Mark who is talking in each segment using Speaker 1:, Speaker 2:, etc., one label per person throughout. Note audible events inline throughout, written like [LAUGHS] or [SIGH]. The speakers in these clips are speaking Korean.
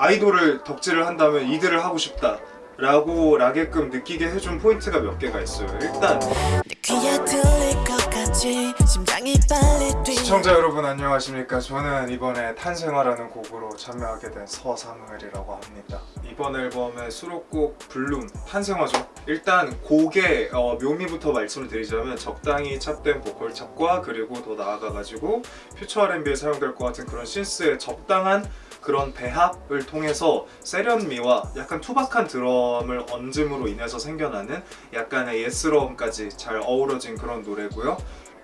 Speaker 1: 아이돌을 덕질을 한다면 이들을 하고 싶다 라고 라게끔 느끼게 해준 포인트가 몇 개가 있어요. 일단 시청자 여러분 안녕하십니까? 저는 이번에 탄생화라는 곡으로 참여하게 된 서상을이라고 합니다. 이번 앨범의 수록곡 블룸 탄생화죠 일단 곡의 어, 묘미부터 말씀을 드리자면 적당히 찹된 보컬 찹과 그리고 더 나아가가지고 퓨처 R&B에 사용될 것 같은 그런 신스의 적당한 그런 배합을 통해서 세련미와 약간 투박한 드럼을 얹음으로 인해서 생겨나는 약간의 예스러움까지 잘 어우러진 그런 노래고요.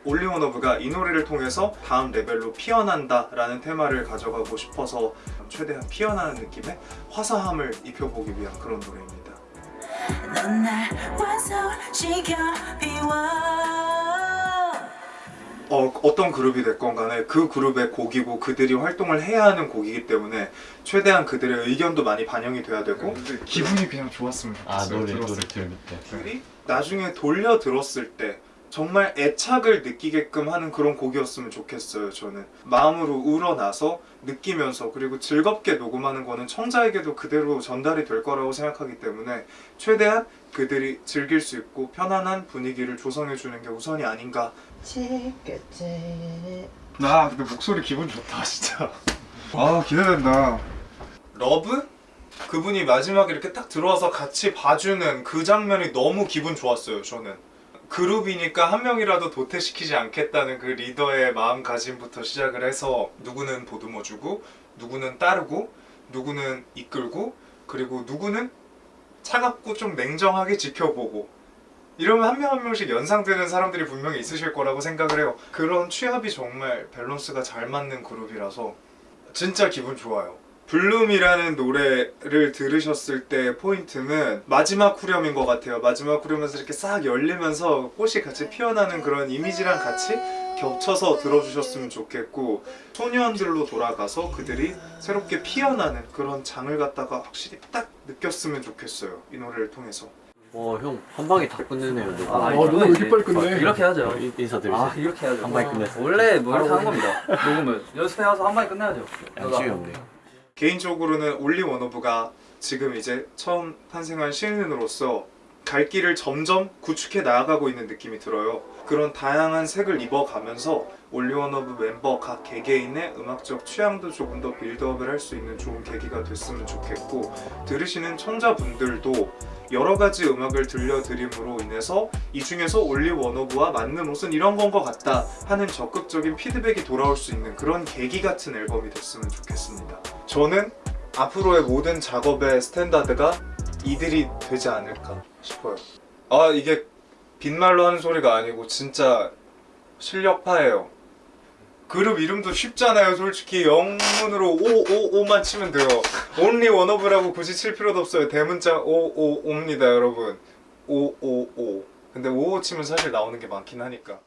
Speaker 1: 올리원오브가 이 노래를 통해서 다음 레벨로 피어난다 라는 테마를 가져가고 싶어서 최대한 피어나는 느낌의 화사함을 입혀보기 위한 그런 노래입니다
Speaker 2: 넌 날 완성시켜 비워
Speaker 1: 어, 어떤 그룹이 됐건 간에 그 그룹의 곡이고 그들이 활동을 해야 하는 곡이기 때문에 최대한 그들의 의견도 많이 반영이 돼야 되고
Speaker 3: 근데 기분이 그냥 좋았으면
Speaker 4: 아
Speaker 3: 좋겠어요.
Speaker 4: 노래
Speaker 3: 들었을
Speaker 4: 노래
Speaker 3: 때.
Speaker 4: 들을 때
Speaker 1: 그들이 나중에 돌려 들었을 때 정말 애착을 느끼게끔 하는 그런 곡이었으면 좋겠어요 저는 마음으로 우러나서 느끼면서 그리고 즐겁게 녹음하는 거는 청자에게도 그대로 전달이 될 거라고 생각하기 때문에 최대한 그들이 즐길 수 있고 편안한 분위기를 조성해 주는 게 우선이 아닌가
Speaker 3: 아 근데 목소리 기분 좋다 진짜. [LAUGHS] 아 기대된다.
Speaker 1: 러브? 그분이 마지막에 이렇게 딱 들어와서 같이 봐주는 그 장면이 너무 기분 좋았어요 저는 그룹이니까 한 명이라도 도태시키지 않겠다는 그 리더의 마음가짐부터 시작을 해서 누구는 보듬어주고 누구는 따르고 누구는 이끌고 그리고 누구는 차갑고 좀 냉정하게 지켜보고. 이러면 한 명 한 명씩 연상되는 사람들이 분명히 있으실 거라고 생각을 해요. 그런 취합이 정말 밸런스가 잘 맞는 그룹이라서 진짜 기분 좋아요 블룸이라는 노래를 들으셨을 때 포인트는 마지막 후렴인 것 같아요 마지막 후렴에서 이렇게 싹 열리면서 꽃이 같이 피어나는 그런 이미지랑 같이 겹쳐서 들어주셨으면 좋겠고 소년들로 돌아가서 그들이 새롭게 피어나는 그런 장을 갖다가 확실히 딱 느꼈으면 좋겠어요 이 노래를 통해서
Speaker 4: 와형 한 방에 다 끝내네요 너
Speaker 5: 아,
Speaker 3: 와 누가 왜 이렇게 빨리 끝내?
Speaker 5: 이렇게 하죠.
Speaker 4: 인- 인사드리세요
Speaker 5: 아 이렇게 해야죠.
Speaker 4: 한 방에 끝냈어요.
Speaker 5: 원래 뭐 이렇게 하는 겁니다. 녹음을 연습해와서 한 방에 끝내야죠.
Speaker 4: 양심이 없네요
Speaker 1: 개인적으로는 올리 원오브가 지금 이제 처음 탄생한 신인으로서 갈 길을 점점 구축해 나아가고 있는 느낌이 들어요. 그런 다양한 색을 입어가면서 OnlyOneOf 멤버 각 개개인의 음악적 취향도 조금 더 build-up을 할 수 있는 좋은 계기가 됐으면 좋겠고 들으시는 청자분들도 여러 가지 음악을 들려드림으로 인해서 이 중에서 OnlyOneOf와 맞는 옷은 이런 건 것 같다 하는 적극적인 피드백이 돌아올 수 있는 그런 계기 같은 앨범이 됐으면 좋겠습니다. 저는 앞으로의 모든 작업의 스탠다드가 이들이 되지 않을까 싶어요. 아 이게 빈말로 하는 소리가 아니고 진짜 실력파예요. 그룹 이름도 쉽잖아요 솔직히. 영문으로 오오오만 치면 돼요. 온리 원오브라고 굳이 칠 필요도 없어요. 대문자 오오오입니다 여러분. 오오오. 근데 오오 치면 사실 나오는 게 많긴 하니까